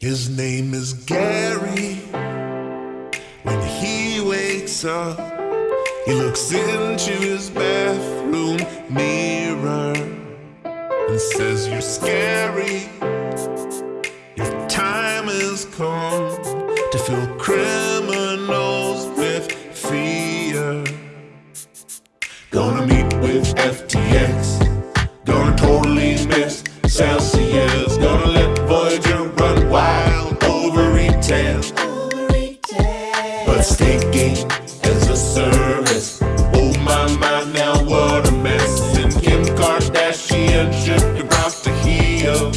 His name is Gary. When he wakes up, he looks into his bathroom mirror and says, You're scary. Your time has come to fill criminals with fear. Gonna meet with FTX. Gonna totally miss Celsius. Heel.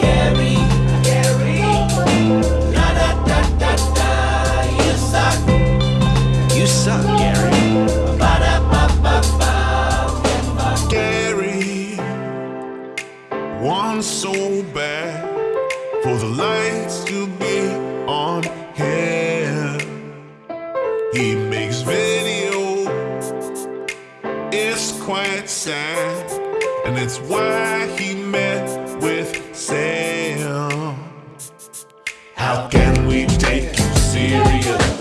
Gary, Gary, la da da da you suck, You suck, Gary. Gary. Wants so bad for the lights to be on. He makes video, it's quite sad, and it's why he met with Sam. How can we take you serious?